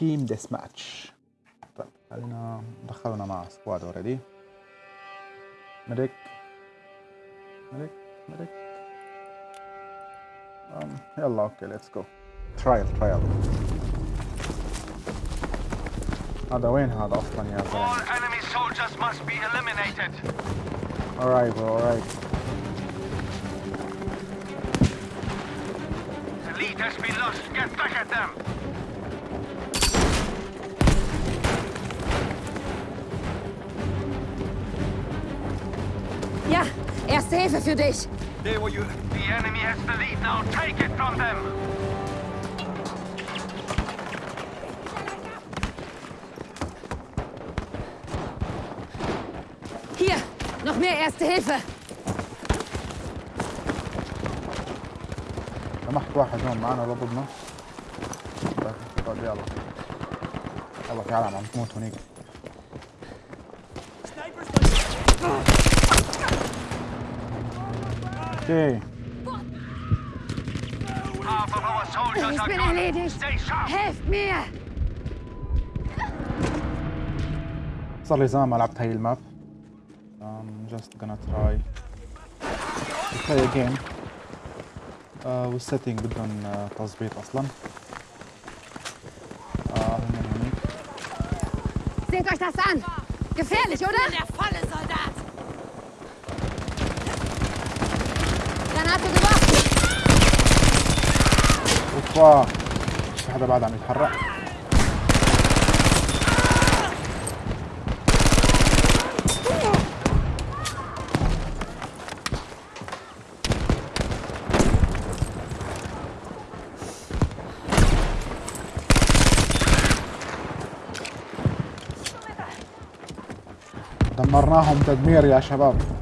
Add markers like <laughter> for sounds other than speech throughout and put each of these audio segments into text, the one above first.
تيم ديس ماتش طيب خلينا دخلنا مع سكواد اوريدي ميديك ميديك ميديك يلا اوكي ليتس جو ترايل ترايل هذا وين هذا اصلا يا All زلمه enemy soldiers must be eliminated. alright bro alright The lead has been lost. Get back at them. erste Hilfe für dich. There were you. The enemy has the lead now. Take it from them. Hier, noch mehr Erste Hilfe. سمحت واحد هون معنا ولا ضدنا طيب طيب يلا يلا في عالم عم تموت هونيك اوكي Half of our soldiers Ich are bin gone. erledigt. Stay sharp. Helft mir. صار لي زمان ما لعبت هاي الماب I'm just gonna try to play a game uh, والسيتنج بدهم uh, تظبيط اصلا آه هن هونيك Seht euch das an. Gefährlich, oder? Der volle Granate geworfen. اوبا. في حدا بعد عم يتحرك. دمرناهم تدمير يا شباب.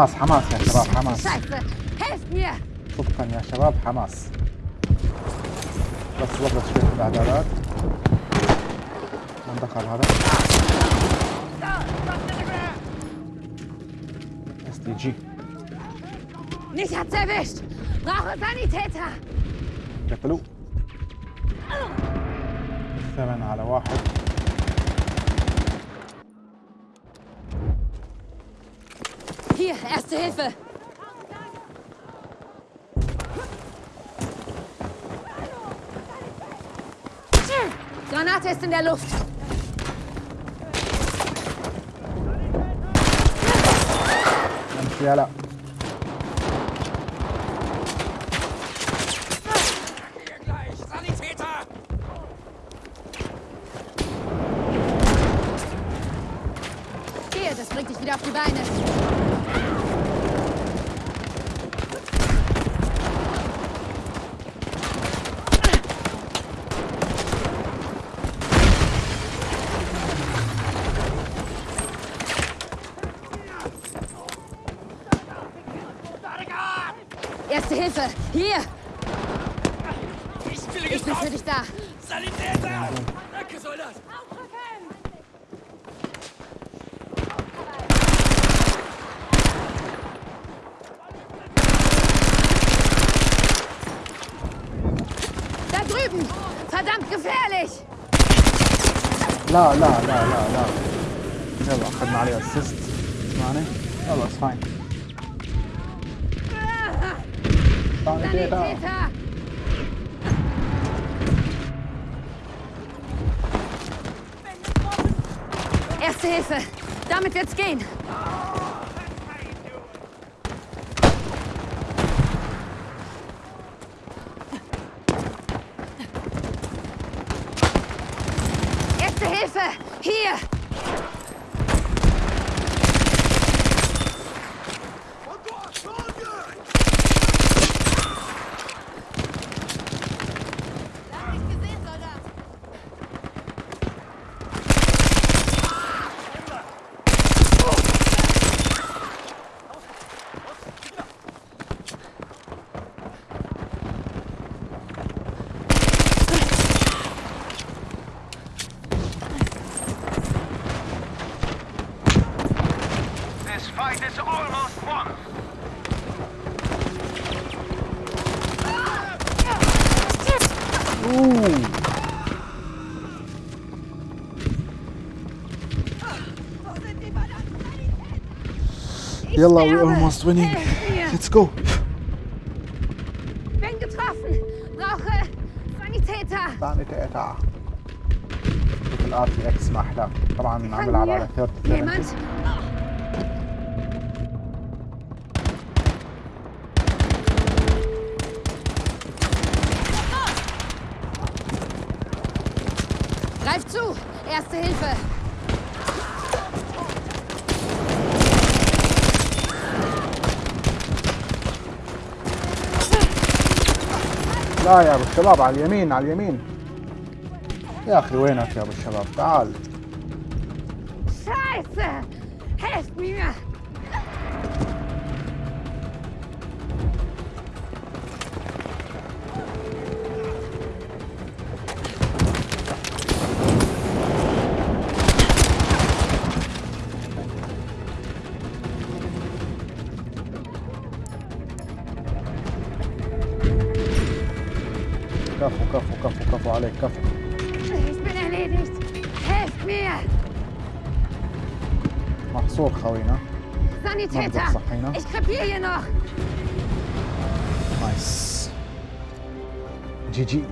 حماس حماس يا شباب حماس. صدقا يا شباب حماس. بس ضبط شوية الإعدادات. من دخل هذا؟ اس دي جي Mich hat's erwischt. Brauche Sanitäter. قتلوه ثمن على واحد. Erste Hilfe! Granate ist in der Luft. Yalla. bin für dich da. Sanitäter! Danke, Soldat! Da drüben! Verdammt gefährlich! La, la, la, la, la. Ich habe auch gerade Mario Assist. War nicht, aber ist fein. Ah! Sanitäter! Sanitäter. Erste Hilfe. Damit wird's gehen. Erste Hilfe. Hier. Ich يلا we sterbe. almost winning Helft mir. let's go Bin getroffen. Brauche Sanitäter. ثاني تقطع شوف الار تي اكس ما احلى طبعا عم Kann بلعب mir على 30 jemand? 70 Greif zu. Erste Hilfe. لا يا أبو الشباب على اليمين على اليمين. يا أخي وينك يا أبو الشباب؟ تعال. عليك كفى محصور خوينا. صحينا. نايس جي جي.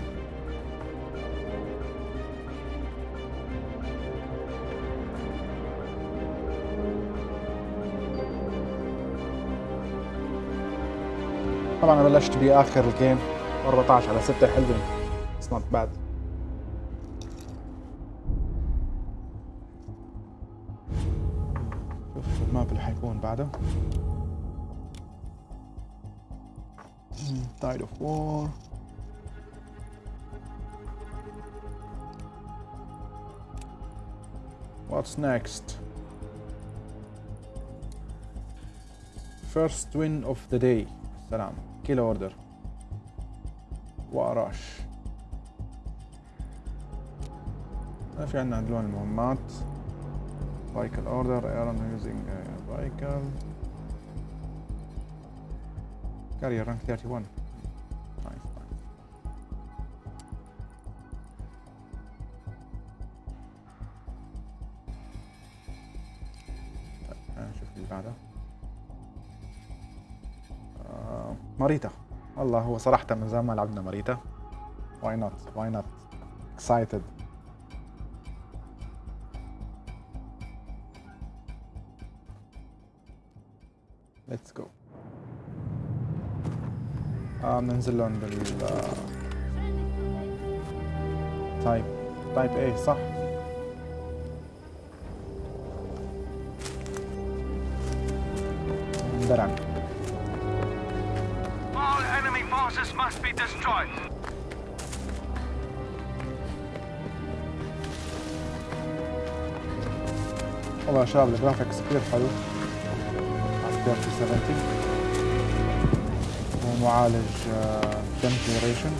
طبعا بلشت بآخر الجيم 14 على 6 حلوين اتس نوت باد شوف الماب اللي حيكون بعده Tide of War What's next? First win of the day سلام kill order وراش في عندنا لون المهمات. Order Aaron using a vehicle. Carrier rank 31 nice nice. طيب خلينا نشوف اللي بعده. آه، ماريتا. والله هو صراحة من زمان ما لعبنا ماريتا. Why not? Why not? Excited. Let's go. آه بننزل لهم بال تايب type إيه صح. درعم. All enemy forces must be destroyed. والله شباب ال graphics كثير حلو. على 3070 ومعالج 10 جنريشن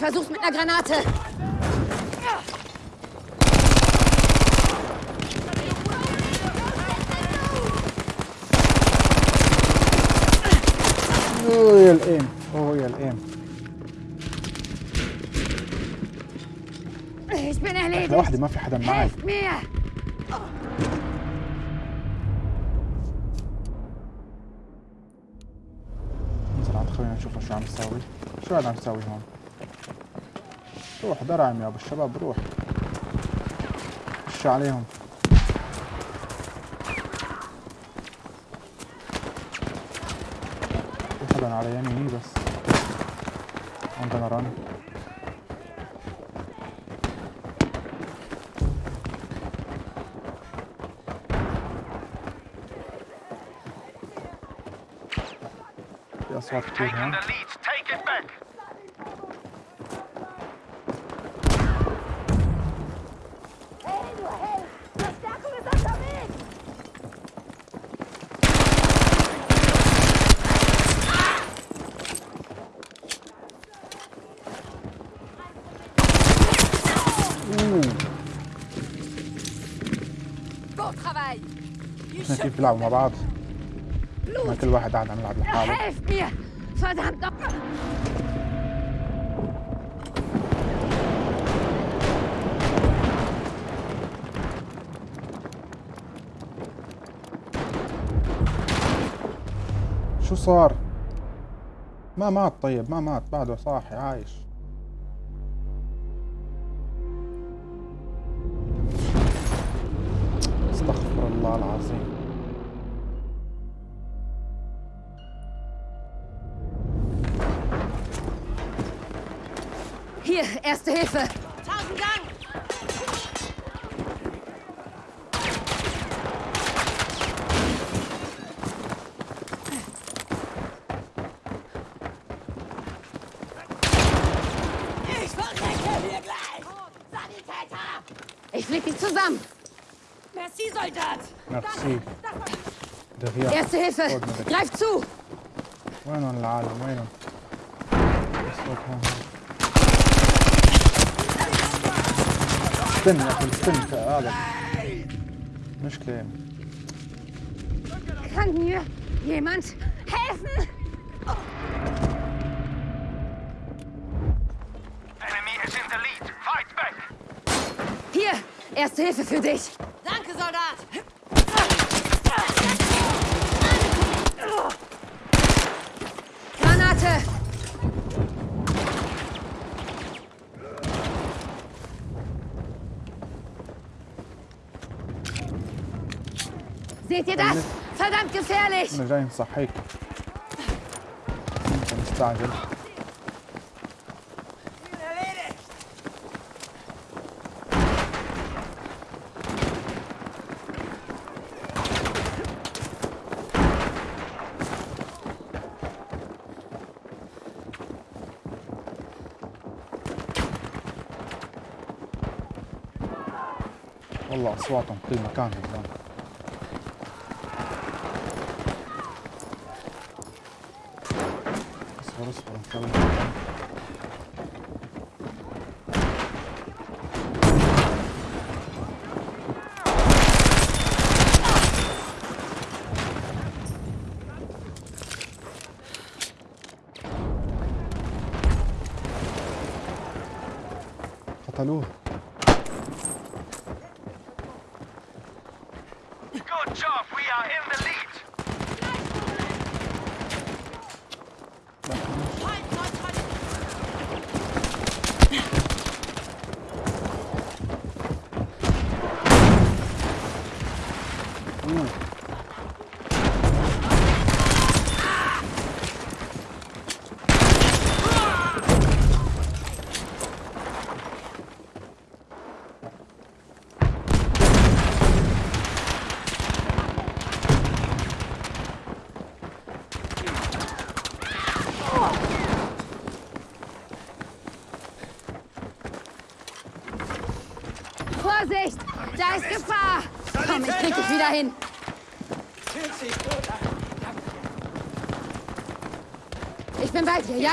Ich versuch's mit einer Granate. اوه يا الايم اوه يا الايم Ich bin erledigt. لوحدي ما في حدا معي. انزل عند خوينا نشوف شو عم يساوي شو هذا عم يساوي هون روح درعم يا أبو الشباب روح خش عليهم؟ في حدا على يميني بس. I'm gonna run في أصوات كتير Taking بيلعبوا مع بعض. ما كل واحد قاعد عم يلعب لحاله! شو صار؟ ما مات طيب ما مات. بعده صاحي عايش. استغفر الله العظيم. Erste Hilfe! Tausend Dank! Ich verrecke hier gleich! Sanitäter! Ich flieg dich zusammen! Merci, Soldat! Merci. Das, Erste Hilfe! Greif zu! Bueno, Lalo, bueno. Eso, هون استنى يا اخي استنى هذا مشكلة Kann mir jemand helfen? Enemy is in the lead. Fight back. Hier, erste Hilfe für dich! Seht ihr das? Verdammt gefährlich! أنا جاي نصحيك أنت مستعجل! والله أصواتهم في كل مكان هون calma, calma. Tá nu. Gefahr! Komm, ich krieg dich wieder hin! Ich bin bei dir, ja?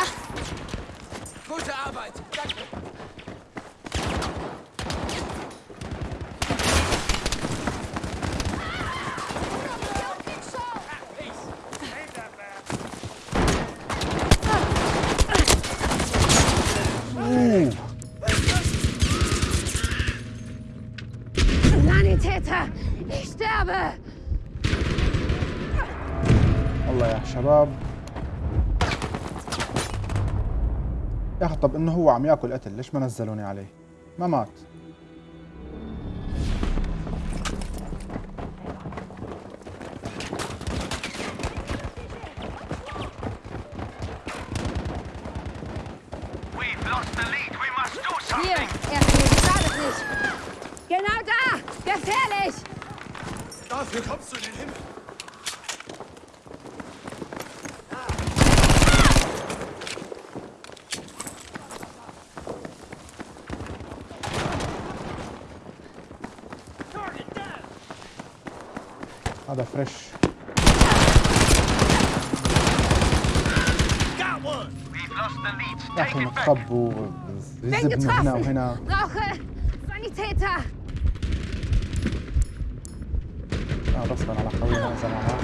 يا طب إنه هو عم يأكل قتل ليش ما نزلوني عليه؟ ما مات. متخبوا Bin يزبنا هنا! وهنا Sanitäter! آه، غصبا على خوينا زمانات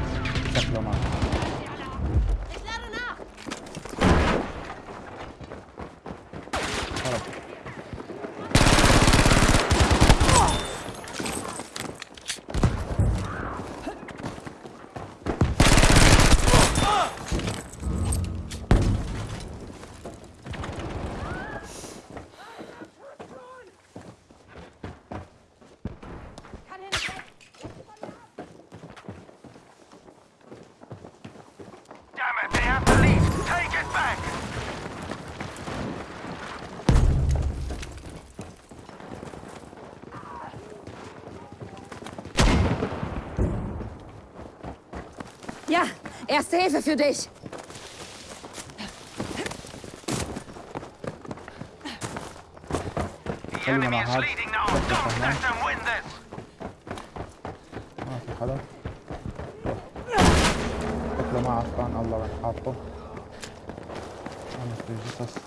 شكله ما Ich Ja, erste Hilfe für dich! The خلينا enemy مع is هذا. leading now. شكله Don't فهمان. let them win this. ما في حدا شكله ما عرفان الله وين حاطه انا في جثث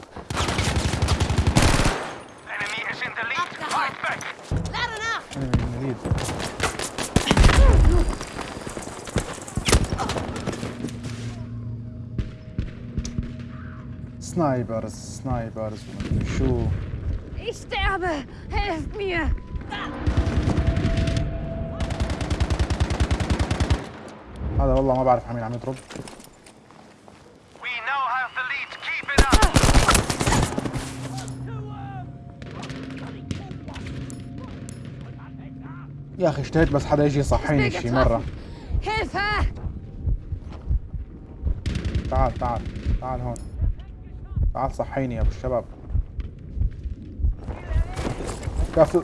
snipers snipers ومدري شو Ich sterbe! Helft mir! هذا والله ما بعرف عمين عم يضرب. يا أخي اشتهيت بس حدا يجي يصحيني شي Hilfe! تعال تعال تعال هون تعال صحيني يا أبو الشباب كفو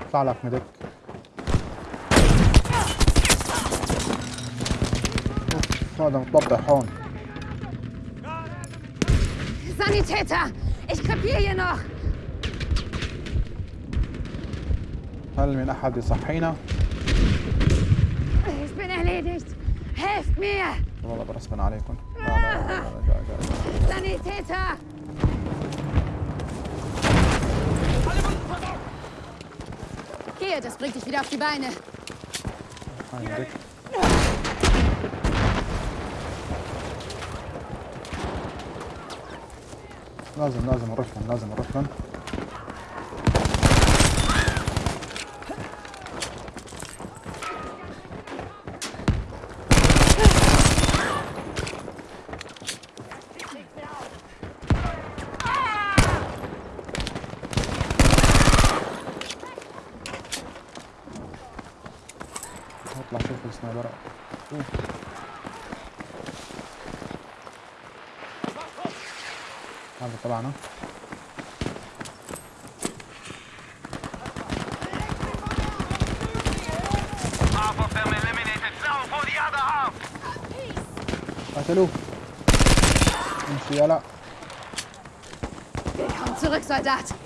اطلع لك أوف، هذا متضبح هون Sanitäter! Ich krepiere hier noch! هل من أحد يصحينا؟ Ich bin erledigt! Helft mir! والله برسبن عليكم لا لا Sanitäter! Gehe, das bringt dich wieder auf die Beine. مدك لازم لازم نروح لازم نروح شوف السنايبر هذا تبعنا. قتلوه امشي يلا. Zurück, Soldat!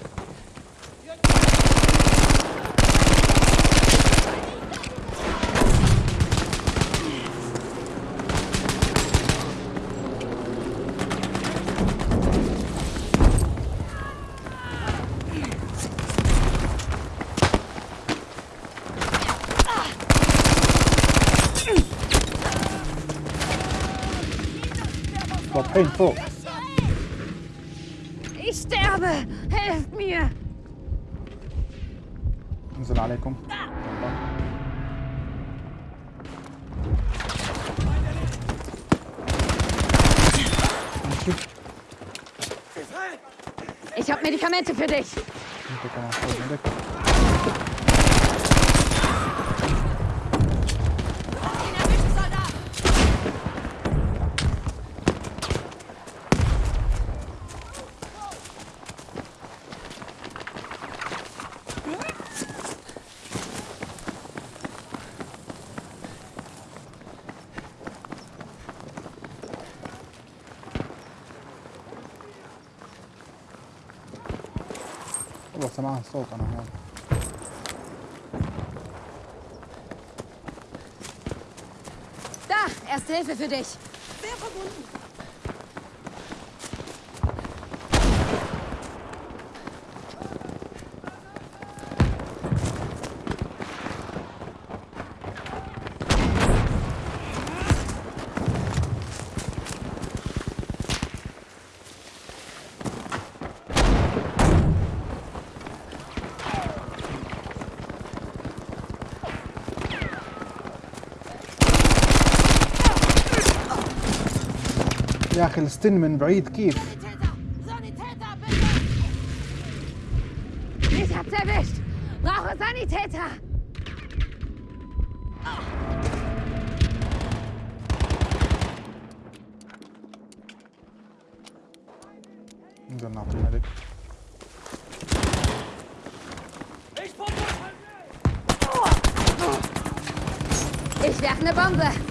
überhaupt keinen Ich sterbe! Helft mir! Assalamu alaikum. Ich hab Medikamente für dich. والله سمعت صوت انا هون Da, erste Hilfe für dich. Sehr verbunden. يا اخي الستن من بعيد كيف Sanitäter! Sanitäter, bitte! Ich hab's erwischt. Brauche Sanitäter. نقدر نعطي ملك Ich werfe eine Bombe.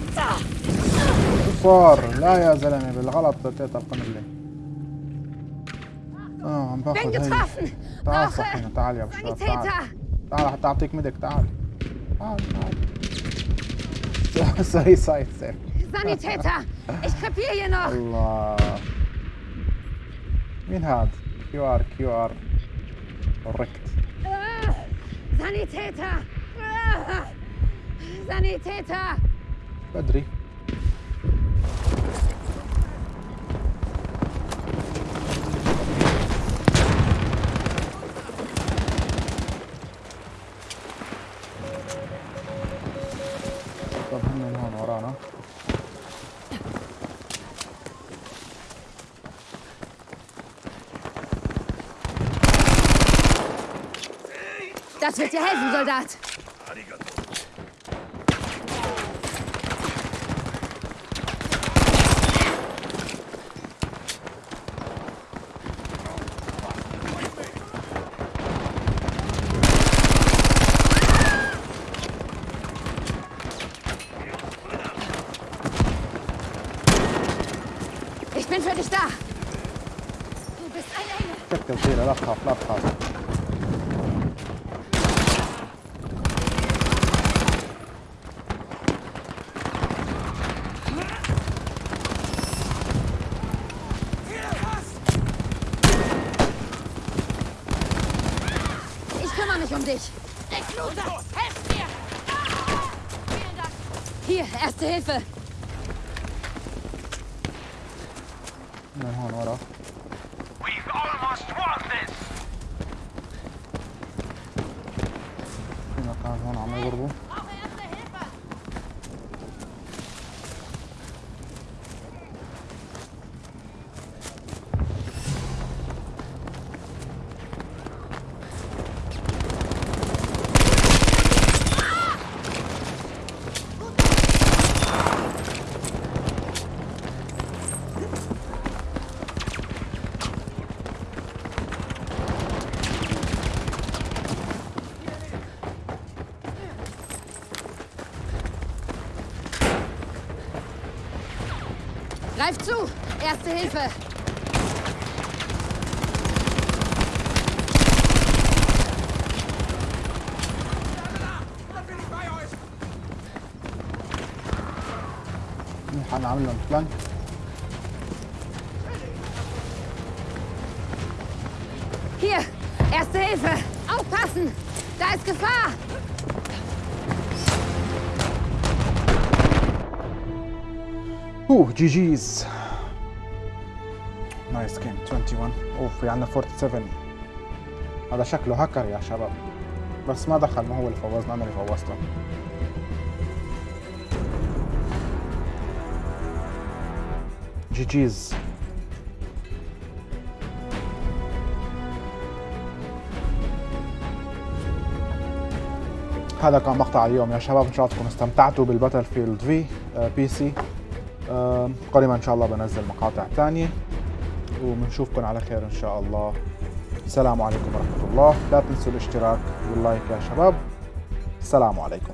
كفار لا يا زلمة بالغلط بديت القنبلة آه عم باخذ هي. تعال صحينا تعال يا بشار تعال. تعال حتى اعطيك مدك تعال تعال تعال <laughs> سوري سايد سير Sanitäter. Ich krepiere hier noch. الله مين هاد؟ كيو ار كيو ار Sanitäter. Ah, Sanitäter. بدري Das wird dir helfen, Soldat. Ich bin für dich da. Du bist ein Engel. Ich hab den Fehler, abkaufen, abkaufen. Dich. Ich blute! Helft mir! Ah! Vielen Dank! Hier, erste Hilfe. zu. Erste Hilfe. حنعمل لهم فلانك Hier, erste Hilfe. Aufpassen. Da ist Gefahr. oh GGs nice game 21 اوف في عندنا 47 هذا شكله هاكر يا شباب. بس ما دخل ما هو اللي فوزنا أنا اللي فوزته GGs هذا كان مقطع اليوم يا شباب إن شاء الله تكونوا استمتعتوا بال Battlefield في PC آه، قريبا إن شاء الله بنزل مقاطع ثانية وبنشوفكم على خير إن شاء الله. السلام عليكم ورحمة الله. لا تنسوا الاشتراك وال like يا شباب. السلام عليكم.